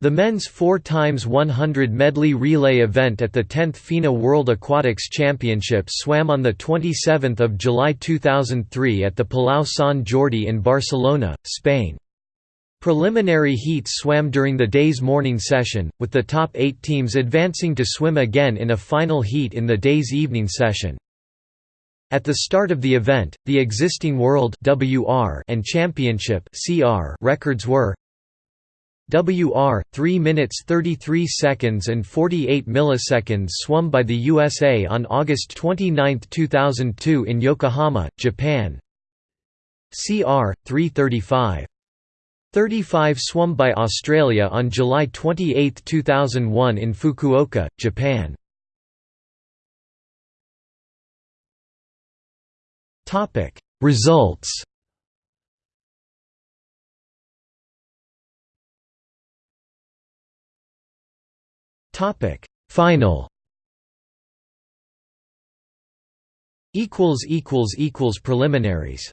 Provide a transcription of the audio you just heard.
The men's 4 x 100 medley relay event at the 10th FINA World Aquatics Championship swam on 27 July 2003 at the Palau Sant Jordi in Barcelona, Spain. Preliminary heats swam during the day's morning session, with the top eight teams advancing to swim again in a final heat in the day's evening session. At the start of the event, the existing World and Championship CR records were WR 3 minutes 33 seconds and 48 milliseconds swum by the USA on August 29, 2002 in Yokohama, Japan. CR 335 35 swum by Australia on July 28, 2001 in Fukuoka, Japan. Results Topic. Final. Equals equals equals preliminaries